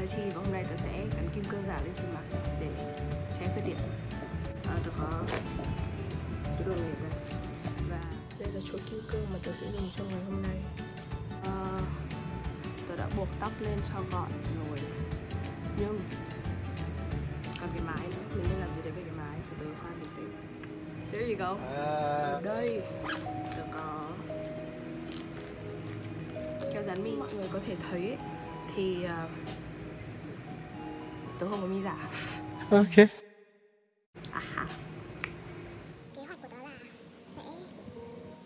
là Chi và hôm nay tớ sẽ gắn kim cương giả lên trên mặt để che khuyết điểm. À, Tớ có cái đồ nghề này Và đây là chuỗi kim cương mà tớ sẽ dùng trong ngày hôm nay. À, Tớ đã buộc tóc lên cho gọn rồi. Nhưng còn cái mái nữa, mình nên làm gì để với cái mái? Từ từ khoan bình tĩnh There you go Ở đây. Tớ có keo dán mi. Mọi người có thể thấy ấy, thì uh, tớ không có mi giả Ok. à ha. kế hoạch của tớ là sẽ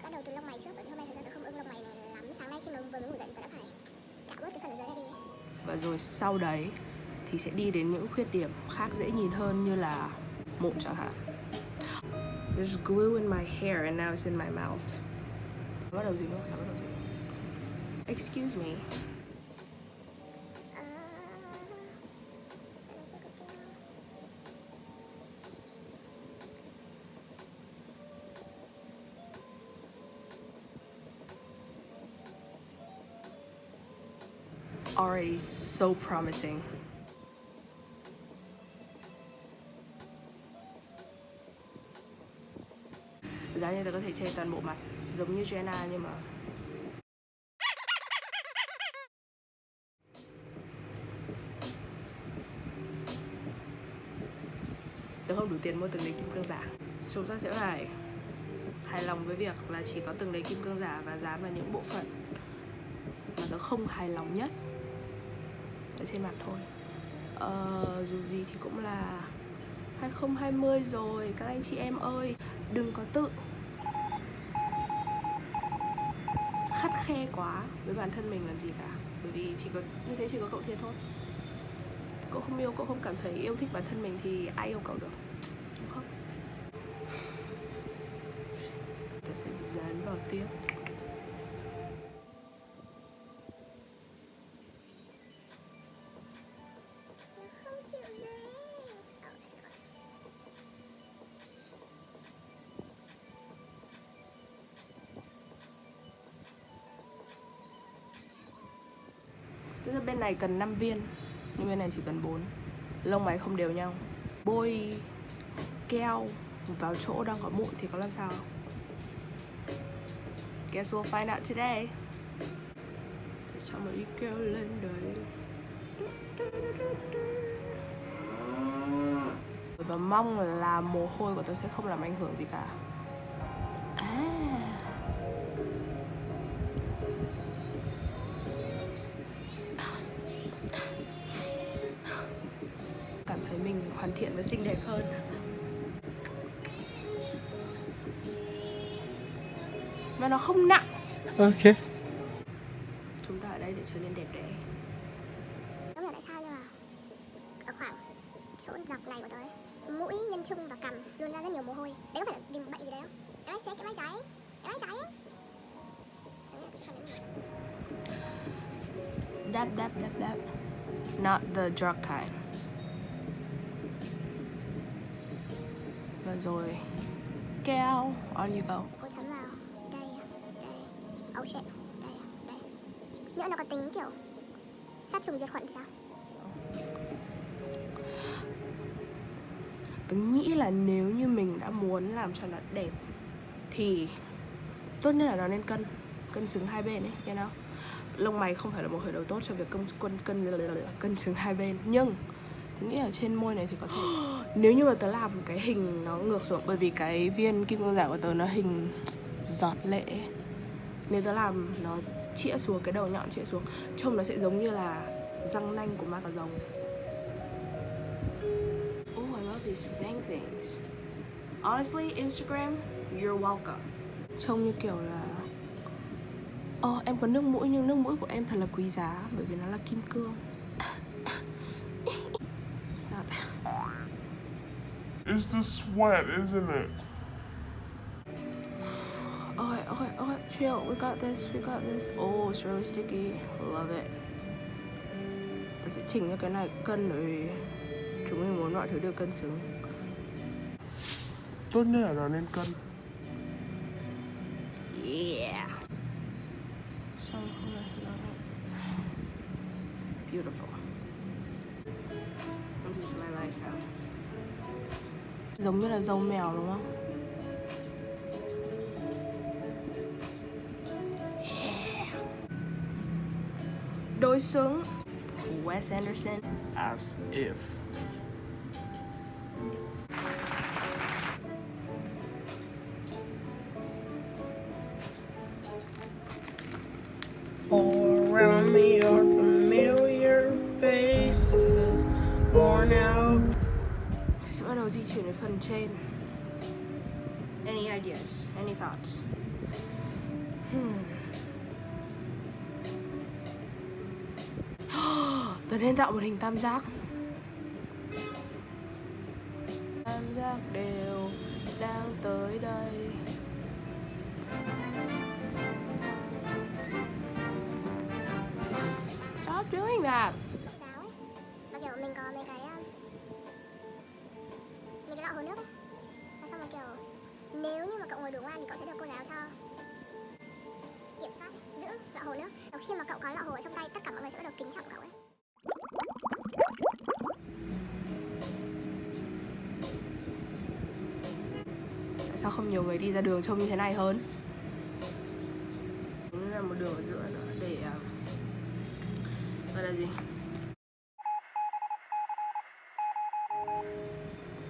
bắt đầu từ lông mày trước bởi vì hôm nay thời gian tớ không ưng lông mày lắm sáng nay khi mà vừa mới ngủ dậy tớ đã phải cạo bớt cái phần ở dưới này đi và rồi sau đấy thì sẽ đi đến những khuyết điểm khác dễ nhìn hơn như là mụn chẳng hạn There's glue in my hair and now it's in my mouth Bắt đầu gì nữa? Bắt đầu gì? Excuse me Already so promising. Giá như tôi có thể che toàn bộ mặt, Giống như Jenna nhưng mà Tớ không đủ tiền mua từng đấy kim cương giả. Chúng ta sẽ phải hài lòng với việc là chỉ có từng đấy kim cương giả và dán vào những bộ phận mà tớ không hài lòng nhất ở trên mặt thôi. Ờ, dù gì thì cũng là 2020 rồi các anh chị em ơi đừng có tự khắt khe quá với bản thân mình làm gì cả. Bởi vì chỉ có như thế chỉ có cậu thiệt thôi. Cậu không yêu cậu không cảm thấy yêu thích bản thân mình thì ai yêu cậu được đúng không? Tôi sẽ dán vào tiếp. Tức là bên này cần 5 viên, Nhưng bên này chỉ cần 4 Lông máy không đều nhau. Bôi keo vào chỗ đang có mụn thì có làm sao? Guess we'll find out today. Để cho một ít keo lên đấy. Và mong là mồ hôi của tôi sẽ không làm ảnh hưởng gì cả. Xinh đẹp hơn. Và nó không nặng. Ok. chúng ta ở đây để trở nên đẹp đẽ. Không hiểu tại sao nhưng mà ở khoảng chỗ dọc này của ấy, mũi nhân trung và cằm luôn ra rất nhiều mồ hôi. Đấy có phải là vì một bệnh gì đấy không? Cái sĩ cái bác cháy cái bác cháy là dab dab dab dab not the drug kind rồi. Keo on you go. Cô chấm vào. Đây đây. Oh shit đây đây. Nhỡ nó có tính kiểu sát trùng diệt khuẩn sao? Tớ nghĩ là nếu như mình đã muốn làm cho nó đẹp Thì tốt nhất là nó nên cân Cân xứng hai bên ấy, you know. Lông mày không phải là một khởi đầu tốt cho việc cân, cân, cân, cân xứng hai bên Nhưng nghĩ ở trên môi này thì có thể Nếu như mà tớ làm cái hình nó ngược xuống Bởi vì cái viên kim cương giả của tớ nó hình giọt lệ. Nếu tớ làm nó chĩa xuống, cái đầu nhọn chĩa xuống Trông nó sẽ giống như là răng nanh của ma cà rồng Oh, I love these fang things. Honestly, Instagram, you're welcome. Trông như kiểu là Ồ, em có nước mũi nhưng nước mũi của em thật là quý giá bởi vì nó là kim cương. It's the sweat, isn't it? Okay, okay, okay, chill. We got this, we got this. Oh, it's really sticky. Love it. Ta sẽ chỉnh cho cái này cân vì chúng mình muốn mọi thứ đều cân xứng. Tốt nhất là nên cân. Yeah. So, beautiful. changes my life now. Giống như là dâu mèo đúng không? Đối xứng Wes Anderson As if. Chuyển đến phần trên. Any ideas? Any thoughts? Hmm. Tớ nên tạo một hình tam giác. Tam giác đều đang tới đây. Stop doing that. Sao ấy và kiểu mình có mấy cái lọ hồ nước ấy và xong rồi kiểu nếu như mà cậu ngồi đủ ngoan thì cậu sẽ được cô giáo cho kiểm soát ấy, giữ lọ hồ nước và khi mà cậu có lọ hồ ở trong tay tất cả mọi người sẽ bắt đầu kính trọng cậu ấy Tại sao không nhiều người đi ra đường trông như thế này hơn? Cũng là một đường ở giữa nữa để um, gọi là gì?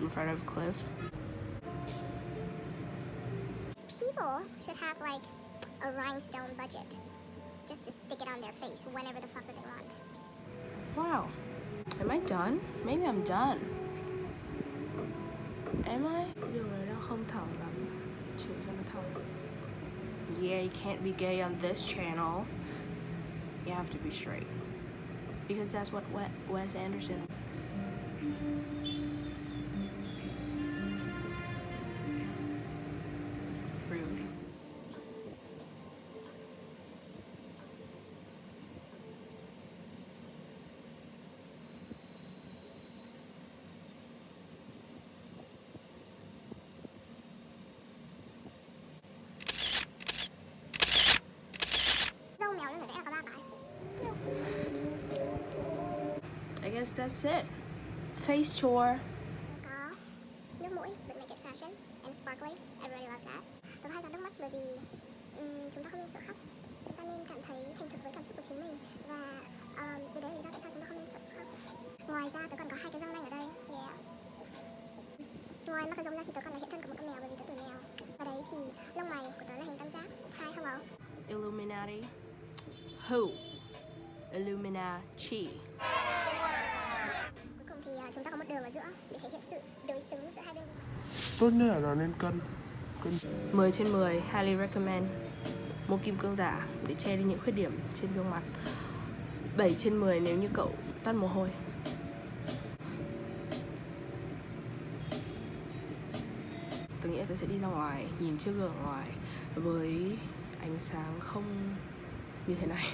in front of cliff People should have like a rhinestone budget just to stick it on their face whenever the fuck they want. Wow Am I done? Maybe I'm done Am I? Đường này đang không thẳng lắm Chỉ cho nó thẳng Yeah, you can't be gay on this channel You have to be straight Because that's what Wes Anderson guess that's it. Face. Có nước mũi, but make it fashion and sparkly. Everybody loves that. Tớ hay ra nước mắt bởi vì ừm, chúng ta không nên sợ khóc. Chúng ta nên cảm thấy thành thực với cảm xúc của chính mình và um, điều đấy là lý do tại sao chúng ta không nên sợ khóc. Ngoài ra tớ còn có hai cái răng nanh ở đây. Yeah. Ngoài mắt cái răng ra thì tớ còn là hiện thân của một con mèo bởi vì tớ tuổi mèo. Và đấy thì lông mày của tớ là hình tam giác. Hi, hello. Illuminati. Who? Illuminati. Giữa để thể hiện sự đối xứng giữa hai bên. Tốt nhất là nó nên cân. Cân 10 trên 10, highly recommend. Mua kim cương giả để che đi những khuyết điểm trên gương mặt. 7 trên 10 nếu như cậu tắt mồ hôi. Tôi nghĩ là tôi sẽ đi ra ngoài, nhìn chiếc gương ở ngoài với ánh sáng không như thế này.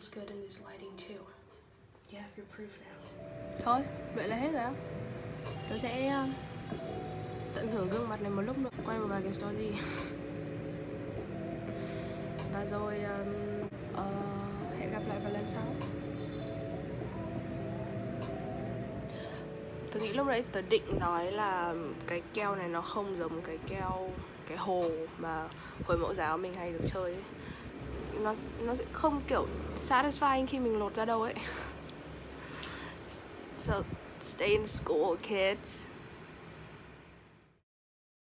Looks good in this lighting too. You have your proof now. Thôi, vậy là hết rồi. á. Tôi sẽ uh, tận hưởng gương mặt này một lúc nữa, quay một vài cái story. Và rồi um, ờ, hẹn gặp lại vào lần sau. Tôi nghĩ lúc đấy tớ định nói là cái keo này nó không giống cái keo cái hồ mà hồi mẫu giáo mình hay được chơi ấy. Nó nó sẽ không kiểu satisfying khi mình lột ra đâu ấy. So stay in school, kids.